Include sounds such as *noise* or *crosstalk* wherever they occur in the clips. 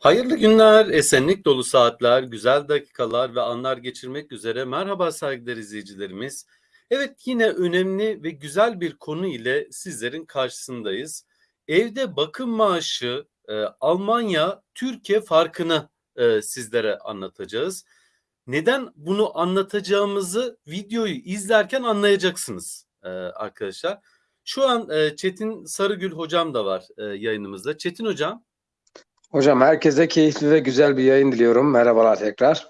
Hayırlı günler, esenlik dolu saatler, güzel dakikalar ve anlar geçirmek üzere. Merhaba saygıdeğer izleyicilerimiz. Evet yine önemli ve güzel bir konu ile sizlerin karşısındayız. Evde bakım maaşı e, Almanya Türkiye farkını e, sizlere anlatacağız. Neden bunu anlatacağımızı videoyu izlerken anlayacaksınız e, arkadaşlar. Şu an e, Çetin Sarıgül hocam da var e, yayınımızda. Çetin hocam Hocam herkese keyifli ve güzel bir yayın diliyorum. Merhabalar tekrar.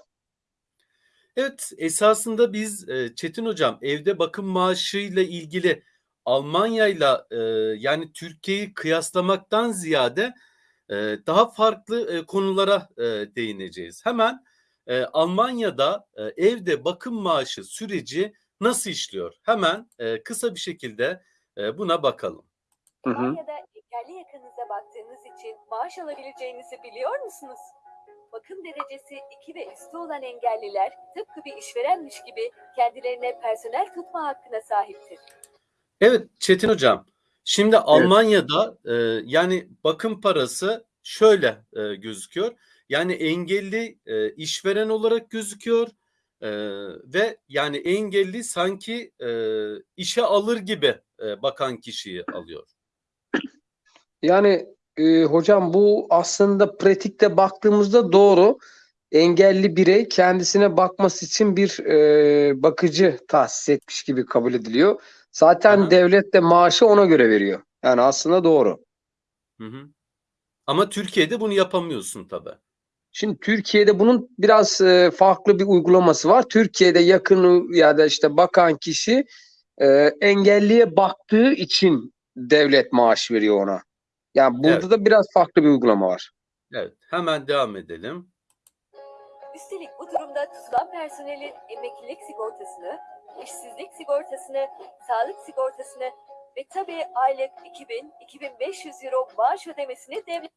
Evet, esasında biz e, Çetin Hocam evde bakım maaşıyla ilgili Almanya'yla e, yani Türkiye'yi kıyaslamaktan ziyade e, daha farklı konulara değineceğiz. Hemen Almanya'da evde bakım maaşı süreci nasıl işliyor? Hemen kısa bir şekilde buna bakalım. Hı hı. Almanya'da engelli yakınıza baktığınız için maaş alabileceğinizi biliyor musunuz? Bakım derecesi 2 ve üstü olan engelliler tıpkı bir işverenmiş gibi kendilerine personel tutma hakkına sahiptir. Evet Çetin Hocam. Şimdi Almanya'da e, yani bakım parası şöyle e, gözüküyor. Yani engelli e, işveren olarak gözüküyor e, ve yani engelli sanki e, işe alır gibi e, bakan kişiyi alıyor. Yani e, hocam bu aslında pratikte baktığımızda doğru. Engelli birey kendisine bakması için bir e, bakıcı tahsis etmiş gibi kabul ediliyor. Zaten Aha. devlet de maaşı ona göre veriyor. Yani aslında doğru. Hı hı. Ama Türkiye'de bunu yapamıyorsun tabii. Şimdi Türkiye'de bunun biraz e, farklı bir uygulaması var. Türkiye'de yakını ya da işte bakan kişi e, engelliye baktığı için devlet maaş veriyor ona. Yani burada Evet. da biraz farklı bir uygulama var. Evet, hemen devam edelim. Üstelik bu durumda tutulan personelin emeklilik sigortasını, işsizlik sigortasını, sağlık sigortasını ve tabii aylık 2000-2500 euro maaş ödemesini devlet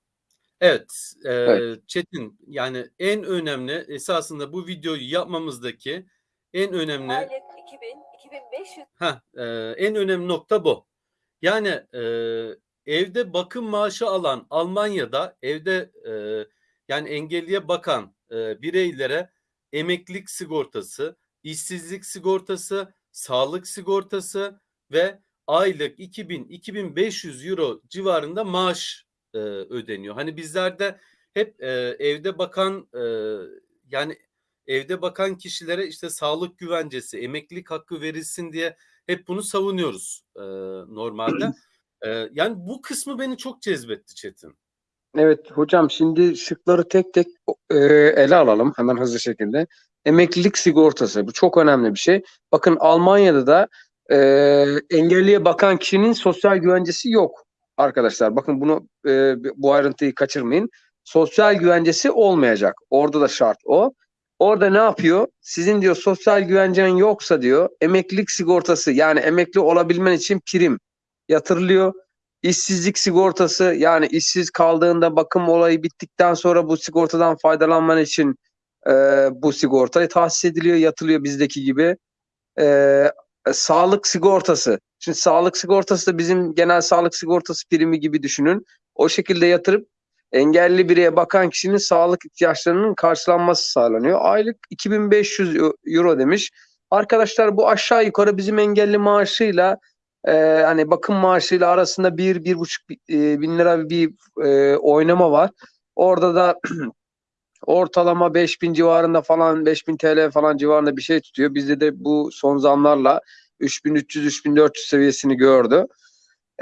Evet, e, Evet. Çetin yani en önemli esasında bu videoyu yapmamızdaki en önemli aylık 2000-2500 Ha, en önemli nokta bu. Yani e, evde bakım maaşı alan Almanya'da evde e, yani engelliye bakan e, bireylere emeklilik sigortası, işsizlik sigortası, sağlık sigortası ve aylık 2000-2500 euro civarında maaş e, ödeniyor. Hani bizlerde hep e, evde bakan e, yani evde bakan kişilere işte sağlık güvencesi, emeklilik hakkı verilsin diye hep bunu savunuyoruz e, normalde. *clears throat* E, yani bu kısmı beni çok cezbetti Çetin. Evet hocam şimdi şıkları tek tek e, ele alalım hemen hızlı şekilde. Emeklilik sigortası bu çok önemli bir şey. Bakın Almanya'da da e, engelliye bakan kişinin sosyal güvencesi yok arkadaşlar. Bakın bunu e, bu ayrıntıyı kaçırmayın. Sosyal güvencesi olmayacak. Orada da şart o. Orada ne yapıyor? Sizin diyor sosyal güvencen yoksa diyor emeklilik sigortası yani emekli olabilmen için prim yatırılıyor. İşsizlik sigortası yani işsiz kaldığında bakım olayı bittikten sonra bu sigortadan faydalanman için e, bu sigorta tahsis ediliyor, yatılıyor bizdeki gibi. E, sağlık sigortası. Şimdi sağlık sigortası da bizim genel sağlık sigortası primi gibi düşünün. O şekilde yatırıp engelli bireye bakan kişinin sağlık ihtiyaçlarının karşılanması sağlanıyor. Aylık 2500 euro demiş. Arkadaşlar bu aşağı yukarı bizim engelli maaşıyla e, hani bakım maaşıyla arasında bir, bir buçuk e, bin lira bir e, oynama var. Orada da *clears throat* ortalama 5000 civarında falan 5000 TL falan civarında bir şey tutuyor. Bizde de bu son zamlarla 3300-3400 seviyesini gördü.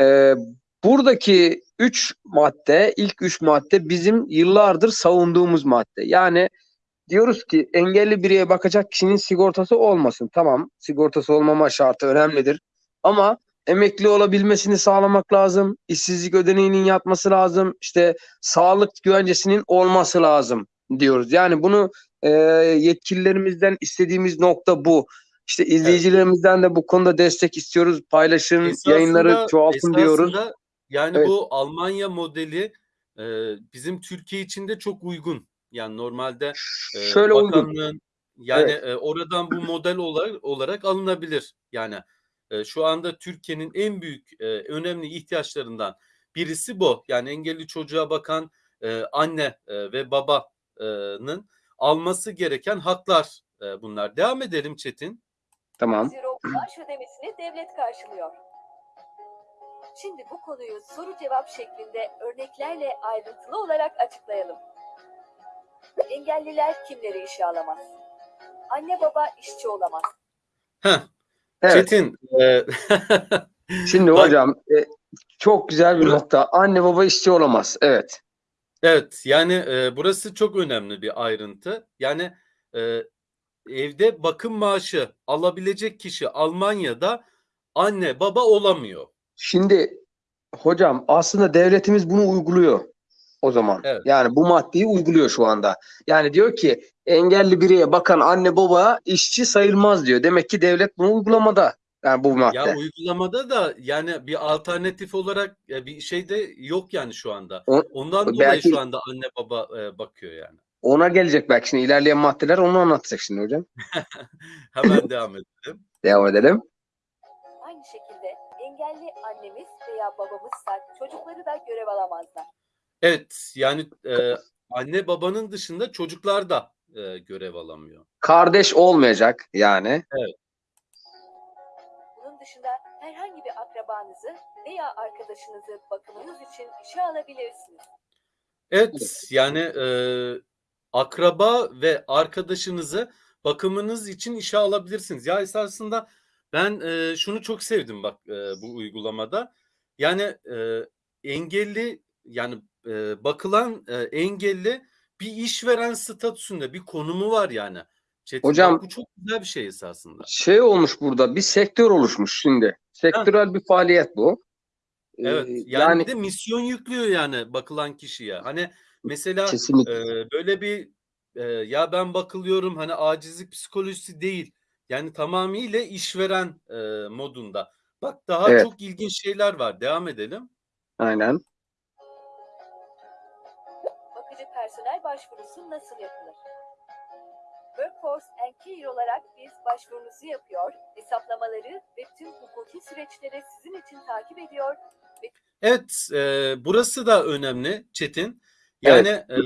E, buradaki 3 madde, ilk 3 madde bizim yıllardır savunduğumuz madde. Yani diyoruz ki engelli bireye bakacak kişinin sigortası olmasın. Tamam, sigortası olmama şartı önemlidir. Ama emekli olabilmesini sağlamak lazım. İşsizlik ödeneğinin yatması lazım. İşte sağlık güvencesinin olması lazım diyoruz. Yani bunu e, yetkililerimizden istediğimiz nokta bu. İşte izleyicilerimizden de bu konuda destek istiyoruz. Paylaşın, Esasında- yayınları çoğaltın diyoruz. Yani Evet. bu Almanya modeli e, bizim Türkiye için de çok uygun. Yani normalde e, Şöyle uygun. bakanlığın yani e, oradan bu model olarak, olarak alınabilir. Yani e, şu anda Türkiye'nin en büyük e, önemli ihtiyaçlarından birisi bu. Yani engelli çocuğa bakan e, anne e, ve babanın alması gereken haklar e, bunlar. Devam edelim Çetin. Tamam. euro maaş ödemesini devlet karşılıyor. Şimdi bu konuyu soru cevap şeklinde örneklerle ayrıntılı olarak açıklayalım. Engelliler kimleri işe alamaz? Anne baba işçi olamaz. Heh, Evet. Çetin. e, *laughs* Şimdi Bak- hocam e, çok güzel bir nokta. Anne baba işçi olamaz. Evet. Evet yani e, burası çok önemli bir ayrıntı. Yani e, evde bakım maaşı alabilecek kişi Almanya'da anne baba olamıyor. Şimdi hocam aslında devletimiz bunu uyguluyor o zaman. Evet. Yani bu maddeyi uyguluyor şu anda. Yani diyor ki engelli bireye bakan anne baba işçi sayılmaz diyor. Demek ki devlet bunu uygulamada. Yani bu madde. Ya uygulamada da yani bir alternatif olarak bir şey de yok yani şu anda. O- Ondan dolayı belki- şu anda anne baba e, bakıyor yani. Ona gelecek belki şimdi ilerleyen maddeler onu anlatacak şimdi hocam. *laughs* Hemen devam edelim. Devam edelim. Aynı şekilde engelli annemiz veya babamızsa çocukları da görev alamazlar. Evet yani e, anne babanın dışında çocuklar da e, görev alamıyor. Kardeş olmayacak yani. Bunun dışında herhangi bir akrabanızı veya arkadaşınızı bakımınız için işe alabilirsiniz. Evet yani e, akraba ve arkadaşınızı bakımınız için işe alabilirsiniz. Ya esasında ben e, şunu çok sevdim bak e, bu uygulamada. Yani e, engelli yani e, bakılan e, engelli bir işveren statüsünde bir konumu var yani. Çetin, Hocam- bu çok güzel bir şey esasında. Şey olmuş burada bir sektör oluşmuş şimdi. Sektörel bir faaliyet bu. Ee, Evet yani, yani de misyon yüklüyor yani bakılan kişiye. Hani mesela kesinlikle. Ee, böyle bir e, ya ben bakılıyorum hani acizlik psikolojisi değil. Yani tamamıyla işveren e, modunda. Bak daha Evet. çok ilginç şeyler var. Devam edelim. Aynen. Personel başvurusu nasıl yapılır? Workforce and Care olarak biz başvurunuzu yapıyor, hesaplamaları ve tüm hukuki süreçleri sizin için takip ediyor Evet, e, burası da önemli Çetin. Yani e,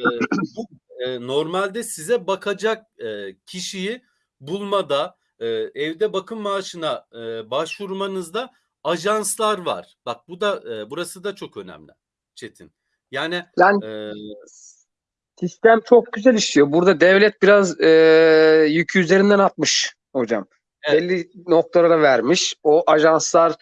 bu e, normalde size bakacak e, kişiyi bulmada, e, evde bakım maaşına e, başvurmanızda ajanslar var. Bak bu da e, burası da çok önemli Çetin. Yani Yani e, sistem çok güzel işliyor. Burada devlet biraz e, yükü üzerinden atmış hocam. Evet. Belli noktalara vermiş. O ajanslar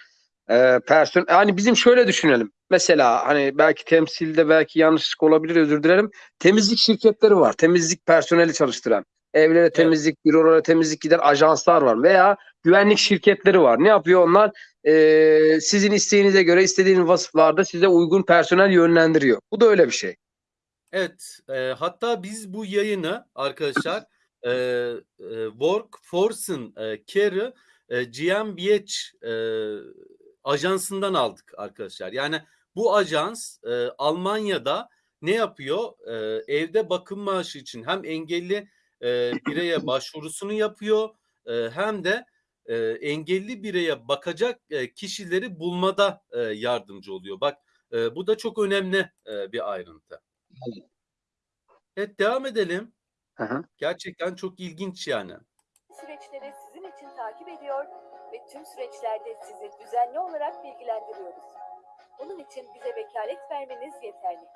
e, person hani bizim şöyle düşünelim. Mesela hani belki temsilde belki yanlışlık olabilir özür dilerim. Temizlik şirketleri var. Temizlik personeli çalıştıran. Evlere temizlik, bürolara temizlik giden ajanslar var. Veya güvenlik şirketleri var. Ne yapıyor onlar? E, sizin isteğinize göre istediğiniz vasıflarda size uygun personel yönlendiriyor. Bu da öyle bir şey. Evet, e, hatta biz bu yayını arkadaşlar e, e, Workforce'ın e, Care'ı e, GmbH e, ajansından aldık arkadaşlar. Yani bu ajans e, Almanya'da ne yapıyor? E, evde bakım maaşı için hem engelli e, bireye başvurusunu yapıyor e, hem de e, engelli bireye bakacak e, kişileri bulmada e, yardımcı oluyor. Bak e, bu da çok önemli e, bir ayrıntı. Evet devam edelim. Hı hı. Gerçekten çok ilginç yani. süreçleri sizin için takip ediyor ve tüm süreçlerde sizi düzenli olarak bilgilendiriyoruz. Bunun için bize vekalet vermeniz yeterli.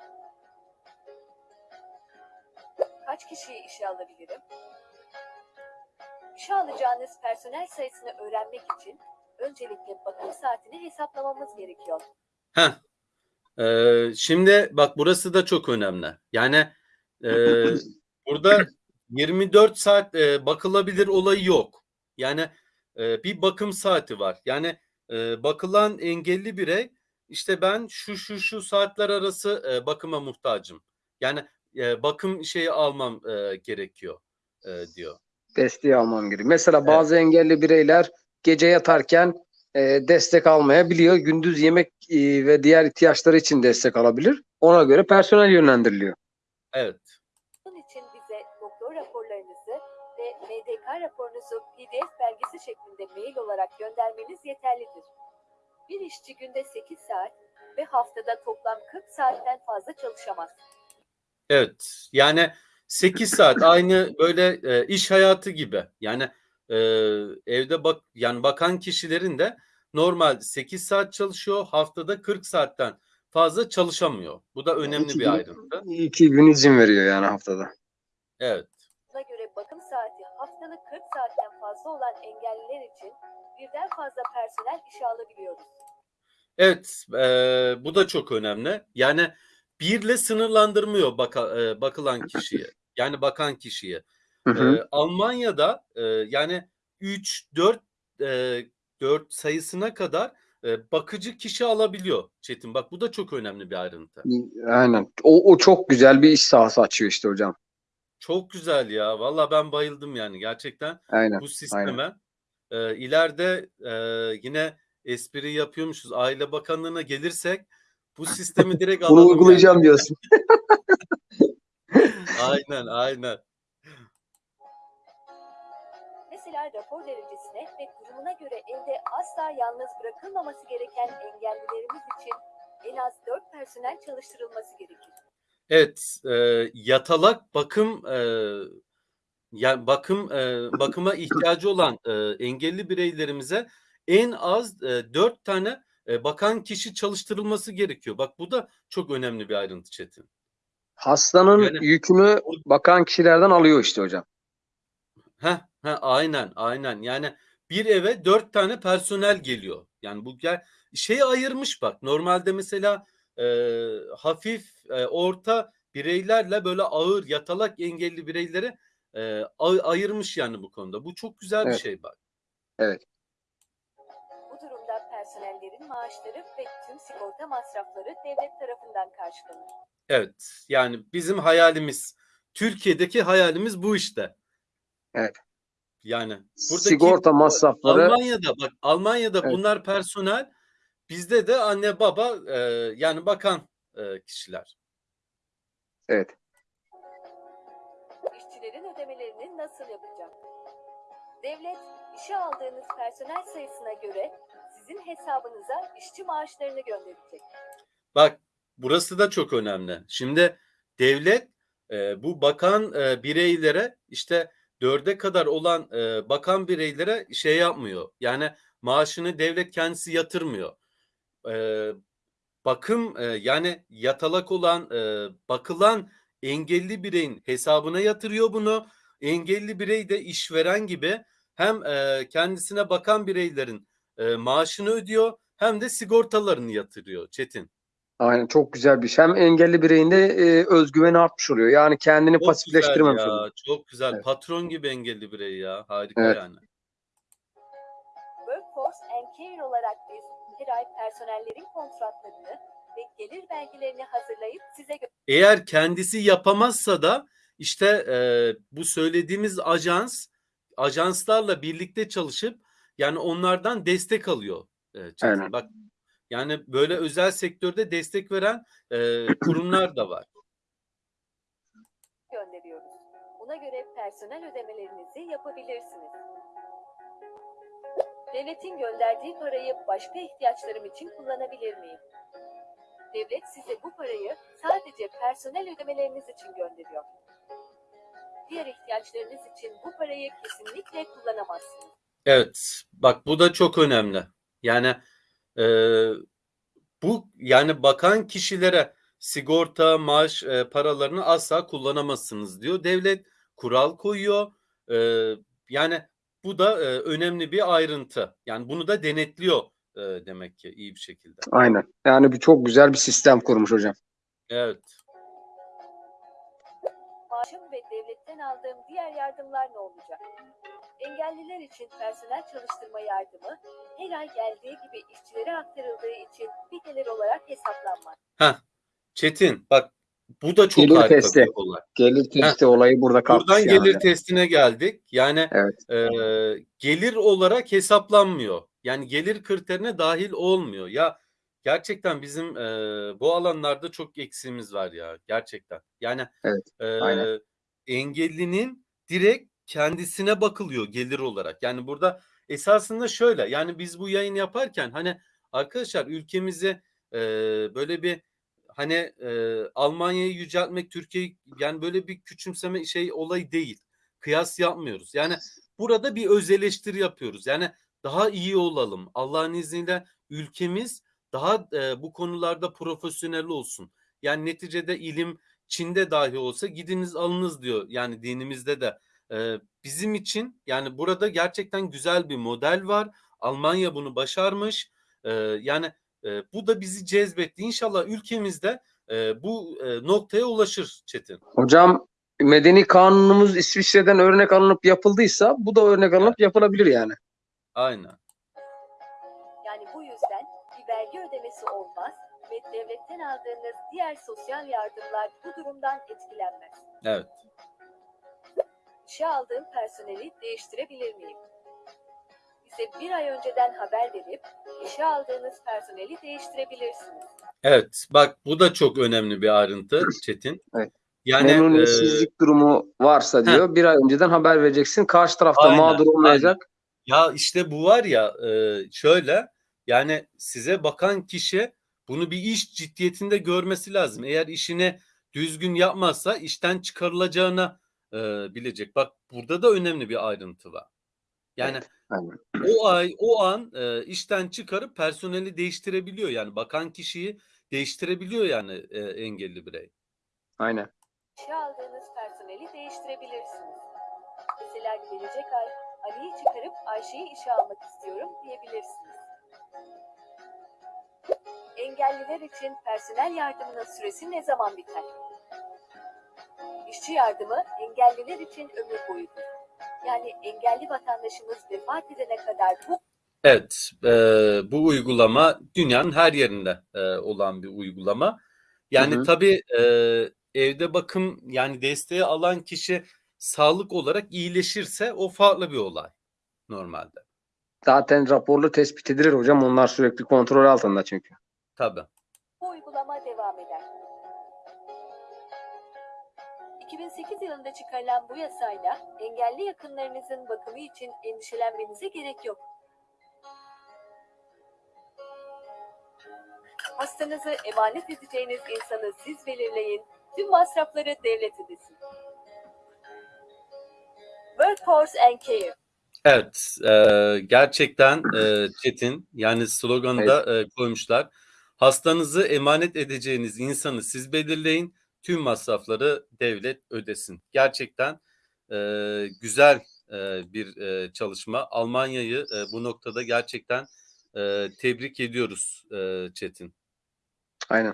Kaç kişiyi işe alabilirim? İşe alacağınız personel sayısını öğrenmek için öncelikle bakım saatini hesaplamamız gerekiyor. Heh. Ee, şimdi bak burası da çok önemli. Yani e, burada 24 saat e, bakılabilir olayı yok. Yani e, bir bakım saati var. Yani e, bakılan engelli birey işte ben şu şu şu saatler arası e, bakıma muhtacım. Yani e, bakım şeyi almam e, gerekiyor e, diyor. desteği almam gerekiyor. Mesela bazı engelli bireyler gece yatarken e, destek almayabiliyor. Gündüz yemek e, ve diğer ihtiyaçları için destek alabilir. Ona göre personel yönlendiriliyor. Evet. Bunun için bize doktor raporlarınızı ve MDK raporunuzu PDF belgesi şeklinde mail olarak göndermeniz yeterlidir. Bir işçi günde 8 saat ve haftada toplam 40 saatten fazla çalışamaz. Evet. Yani 8 saat aynı böyle e, iş hayatı gibi. Yani e, evde bak yani bakan kişilerin de normal 8 saat çalışıyor. Haftada 40 saatten fazla çalışamıyor. Bu da önemli İki bir gün- ayrıntı. İki gün izin veriyor yani haftada. Evet. Buna göre bakım saati haftalık 40 saatten fazla olan engelliler için birden fazla personel işe alabiliyoruz. Evet, e, bu da çok önemli. Yani birle sınırlandırmıyor baka, e, bakılan kişiyi. Yani bakan kişiyi. Hı hı. E, Almanya'da e, yani 3 4 e, 4 sayısına kadar e, bakıcı kişi alabiliyor Çetin. Bak bu da çok önemli bir ayrıntı. Aynen. O, o çok güzel bir iş sahası açıyor işte hocam. Çok güzel ya. Valla ben bayıldım yani gerçekten Aynen. bu sisteme. E, ileride e, yine espri yapıyormuşuz. Aile Bakanlığı'na gelirsek bu sistemi direkt *laughs* Bunu alalım yani. uygulayacağım diyorsun. *laughs* Aynen aynen. Mesela rapor derecesine ve durumuna göre evde asla yalnız bırakılmaması gereken engellilerimiz için en az 4 personel çalıştırılması gerekir. Evet, e, yatalak bakım e, yani bakım e, bakıma ihtiyacı olan e, engelli bireylerimize en az e, 4 tane e, bakan kişi çalıştırılması gerekiyor. Bak bu da çok önemli bir ayrıntı Çetin. Hastanın Yani- yükünü bakan kişilerden alıyor işte hocam. Heh, heh, aynen aynen yani bir eve dört tane personel geliyor. Yani bu gel şeyi ayırmış bak normalde mesela e, hafif e, orta bireylerle böyle ağır yatalak engelli bireyleri e, ay- ayırmış yani bu konuda. Bu çok güzel bir Evet. şey bak. Bu durumda personellerin maaşları ve tüm sigorta masrafları devlet tarafından karşılanır. Evet yani bizim hayalimiz Türkiye'deki hayalimiz bu işte. Evet. Yani buradaki Sigorta masrafları Almanya'da bak Almanya'da Evet. bunlar personel bizde de anne baba e, yani bakan e, kişiler. evet. İşçilerin ödemelerini nasıl yapacak? Devlet, işe aldığınız personel sayısına göre sizin hesabınıza işçi maaşlarını gönderecek. Bak burası da çok önemli. Şimdi devlet e, bu bakan e, bireylere işte dörde kadar olan e, bakan bireylere şey yapmıyor. Yani maaşını devlet kendisi yatırmıyor. E, bakım e, yani yatalak olan e, bakılan engelli bireyin hesabına yatırıyor bunu. Engelli birey de işveren gibi hem e, kendisine bakan bireylerin e, maaşını ödüyor hem de sigortalarını yatırıyor Çetin. Aynen çok güzel bir şey. Hem engelli bireyin de e, özgüveni artmış oluyor. Yani kendini Çok güzel pasifleştirmemiş ya, oluyor. çok güzel. Evet. Patron gibi engelli birey ya. Harika Evet. yani. Workforce and Care olarak biz her ay personellerin kontratlarını ve gelir belgelerini hazırlayıp size gö- Eğer kendisi yapamazsa da işte e, bu söylediğimiz ajans ajanslarla birlikte çalışıp yani onlardan destek alıyor. E, Çetin. Aynen. Bak yani böyle özel sektörde destek veren e, kurumlar da var. gönderiyoruz. Buna göre personel ödemelerinizi yapabilirsiniz. Devletin gönderdiği parayı başka ihtiyaçlarım için kullanabilir miyim? Devlet size bu parayı sadece personel ödemeleriniz için gönderiyor. Diğer ihtiyaçlarınız için bu parayı kesinlikle kullanamazsınız. Evet, bak bu da çok önemli. Yani e, bu yani bakan kişilere sigorta, maaş e, paralarını asla kullanamazsınız diyor. Devlet kural koyuyor. E, yani bu da e, önemli bir ayrıntı. Yani bunu da denetliyor e, demek ki iyi bir şekilde. Aynen. Yani bir çok güzel bir sistem kurmuş hocam. Evet. Maaşım ve devletten aldığım diğer yardımlar ne olacak? Engelliler için personel çalıştırma yardımı her ay geldiği gibi işçilere aktarıldığı için bir gelir olarak hesaplanmaz. Çetin bak bu da çok Gelir harika testi. bir olay. Gelir testi olayı burada kalkmış Buradan yani. gelir testine geldik. Yani Evet. e, gelir olarak hesaplanmıyor. Yani gelir kriterine dahil olmuyor. Ya gerçekten bizim e, bu alanlarda çok eksiğimiz var ya gerçekten. Yani Evet, e, aynen. engellinin direkt kendisine bakılıyor gelir olarak. Yani burada esasında şöyle yani biz bu yayın yaparken hani arkadaşlar ülkemizi e, böyle bir hani e, Almanya'yı yüceltmek, Türkiye yani böyle bir küçümseme şey olayı değil. Kıyas yapmıyoruz. Yani burada bir öz eleştiri yapıyoruz. Yani daha iyi olalım. Allah'ın izniyle ülkemiz daha e, bu konularda profesyonel olsun. Yani neticede ilim Çin'de dahi olsa gidiniz alınız diyor. Yani dinimizde de. E, bizim için yani burada gerçekten güzel bir model var. Almanya bunu başarmış. Yani e, bu da bizi cezbetti. İnşallah ülkemizde e, bu e, noktaya ulaşır Çetin. Hocam medeni kanunumuz İsviçre'den örnek alınıp yapıldıysa bu da örnek alınıp yapılabilir yani. Aynen. Yani bu yüzden bir vergi ödemesi olmaz ve devletten aldığınız diğer sosyal yardımlar bu durumdan etkilenmez. Evet. İşe aldığım personeli değiştirebilir miyim? Bize bir ay önceden haber verip işe aldığınız personeli değiştirebilirsiniz. Evet. Bak bu da çok önemli bir ayrıntı Çetin. *laughs* Evet. Yani e, Memnuniyetsizlik durumu varsa diyor bir ay önceden haber vereceksin. Karşı tarafta Aynen, mağdur olmayacak. Ya işte bu var ya e, şöyle yani size bakan kişi bunu bir iş ciddiyetinde görmesi lazım. Eğer işini düzgün yapmazsa işten çıkarılacağını e, bilecek. Bak burada da önemli bir ayrıntı var. Yani Aynen. o ay o an e, işten çıkarıp personeli değiştirebiliyor. Yani bakan kişiyi değiştirebiliyor yani e, engelli birey. Aynen. İşe aldığınız personeli değiştirebilirsiniz. Mesela gelecek ay Ali'yi çıkarıp Ayşe'yi işe almak istiyorum diyebilirsiniz. Engelliler için personel yardımının süresi ne zaman biter? İşçi yardımı engelliler için ömür boyudur. Yani engelli vatandaşımız vefat edene kadar bu Evet, e, bu uygulama dünyanın her yerinde e, olan bir uygulama. Yani Hı hı. tabii e, evde bakım yani desteği alan kişi sağlık olarak iyileşirse o farklı bir olay normalde. Zaten raporlu tespit edilir hocam. Onlar sürekli kontrol altında çünkü. Tabii. Bu uygulama devam 2008 yılında çıkarılan bu yasayla engelli yakınlarınızın bakımı için endişelenmenize gerek yok. Hastanızı emanet edeceğiniz insanı siz belirleyin, tüm masrafları devlet ödesin. Workforce and Care Evet, e, gerçekten e, Çetin yani sloganı da e, koymuşlar. Hastanızı emanet edeceğiniz insanı siz belirleyin, tüm masrafları devlet ödesin. Gerçekten e, güzel e, bir e, çalışma. Almanya'yı e, bu noktada gerçekten e, tebrik ediyoruz e, Çetin. Aynen.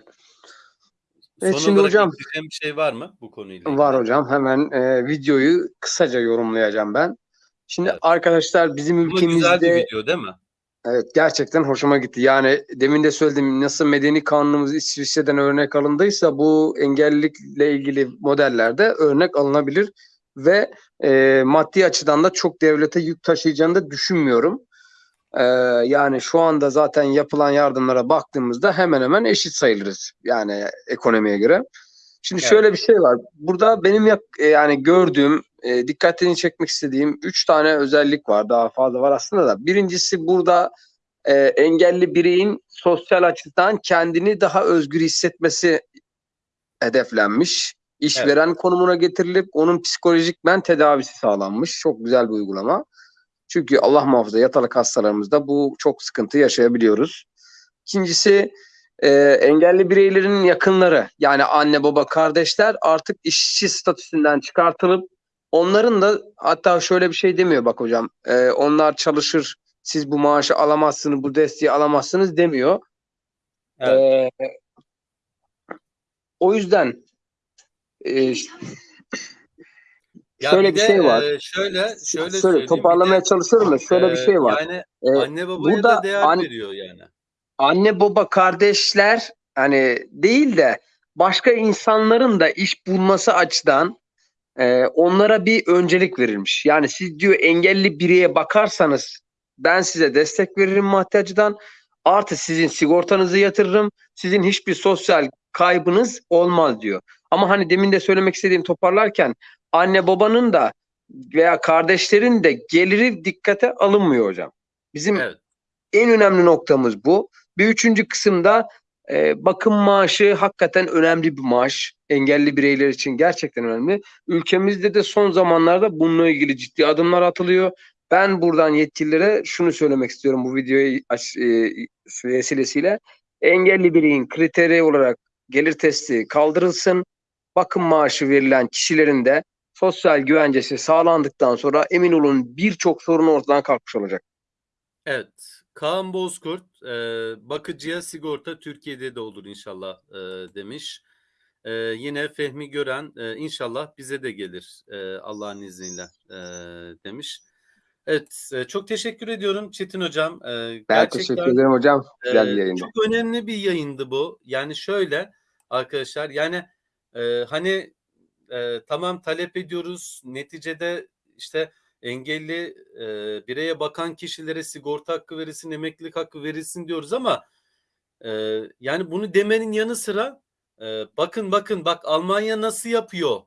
Son Evet, şimdi olarak hocam- bir şey var mı bu konuyla? Var hocam. Hemen e, videoyu kısaca yorumlayacağım ben. Şimdi Evet. arkadaşlar bizim Ama güzel bir ülkemizde video değil mi? Evet gerçekten hoşuma gitti. Yani demin de söyledim nasıl medeni kanunumuz İsviçre'den örnek alındıysa bu engellilikle ilgili modellerde örnek alınabilir ve e, maddi açıdan da çok devlete yük taşıyacağını da düşünmüyorum. E, yani şu anda zaten yapılan yardımlara baktığımızda hemen hemen eşit sayılırız yani ekonomiye göre. Şimdi Evet. şöyle bir şey var. Burada benim yani gördüğüm, e, dikkatini çekmek istediğim üç tane özellik var. Daha fazla var aslında da. Birincisi burada e, engelli bireyin sosyal açıdan kendini daha özgür hissetmesi hedeflenmiş. İşveren konumuna getirilip onun psikolojikmen tedavisi sağlanmış. Çok güzel bir uygulama. Çünkü Allah muhafaza yatalak hastalarımızda bu çok sıkıntı yaşayabiliyoruz. İkincisi e, engelli bireylerin yakınları yani anne baba kardeşler artık işçi statüsünden çıkartılıp onların da hatta şöyle bir şey demiyor bak hocam e, onlar çalışır siz bu maaşı alamazsınız bu desteği alamazsınız demiyor. Evet. E, o yüzden e, Ya şöyle bir de, şey var. e, şöyle şöyle Şöyle bir toparlamaya de, çalışıyorum da şöyle bir e, şey var. Yani E, anne babaya burada da değer an- veriyor yani. anne baba kardeşler hani değil de başka insanların da iş bulması açıdan e, onlara bir öncelik verilmiş. Yani siz diyor engelli bireye bakarsanız ben size destek veririm maddi açıdan. Artı sizin sigortanızı yatırırım. Sizin hiçbir sosyal kaybınız olmaz diyor. Ama hani demin de söylemek istediğim toparlarken anne babanın da veya kardeşlerin de geliri dikkate alınmıyor hocam. Bizim Evet. en önemli noktamız bu. Bir üçüncü kısımda E, bakım maaşı hakikaten önemli bir maaş. Engelli bireyler için gerçekten önemli. Ülkemizde de son zamanlarda bununla ilgili ciddi adımlar atılıyor. Ben buradan yetkililere şunu söylemek istiyorum bu videoyu aç, e, vesilesiyle. Engelli bireyin kriteri olarak gelir testi kaldırılsın. Bakım maaşı verilen kişilerin de sosyal güvencesi sağlandıktan sonra emin olun birçok sorun ortadan kalkmış olacak. Evet. Kaan Bozkurt e, bakıcıya sigorta Türkiye'de de olur inşallah e, demiş. E, yine Fehmi Gören e, inşallah bize de gelir e, Allah'ın izniyle e, demiş. Evet e, çok teşekkür ediyorum Çetin Hocam. E, Ben gerçekten teşekkür ederim hocam. Güzel bir yayındı. Çok önemli bir yayındı bu. Yani şöyle arkadaşlar yani e, hani e, tamam talep ediyoruz. Neticede işte engelli e, bireye bakan kişilere sigorta hakkı verilsin, emeklilik hakkı verilsin diyoruz ama e, yani bunu demenin yanı sıra e, bakın bakın bak Almanya nasıl yapıyor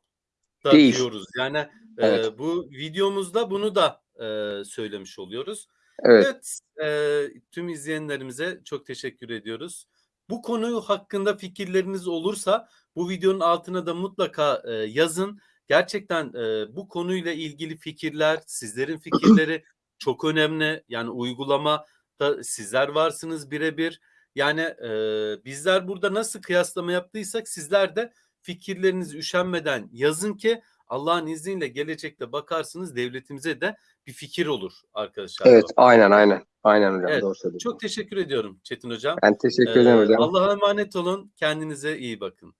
da Değil. diyoruz. Yani e, Evet. bu videomuzda bunu da e, söylemiş oluyoruz. Evet. Evet, eee, tüm izleyenlerimize çok teşekkür ediyoruz. Bu konu hakkında fikirleriniz olursa bu videonun altına da mutlaka eee, yazın. Gerçekten eee, bu konuyla ilgili fikirler, sizlerin fikirleri *clears throat* çok önemli. Yani uygulama da sizler varsınız birebir. Yani eee, bizler burada nasıl kıyaslama yaptıysak sizler de fikirlerinizi üşenmeden yazın ki Allah'ın izniyle gelecekte bakarsınız devletimize de bir fikir olur arkadaşlar. Evet, aynen aynen. Aynen hocam Evet, doğru söylüyorsun. Çok teşekkür ediyorum Çetin Hocam. Ben teşekkür ederim hocam. Allah'a emanet olun. Kendinize iyi bakın.